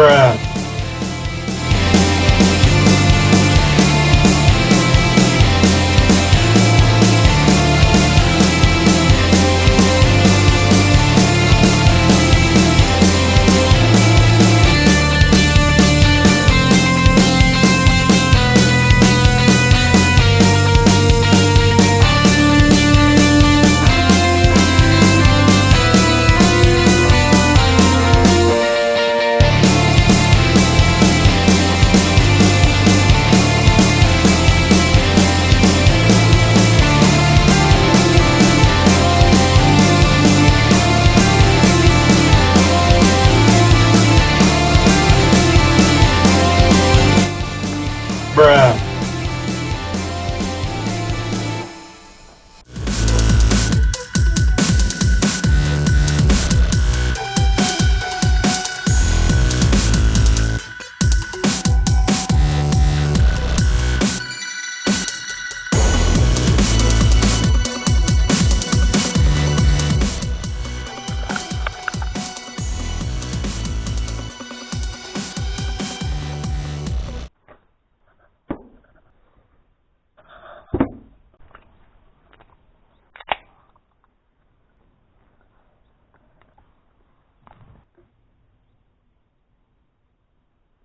Bruh.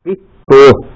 Tuh,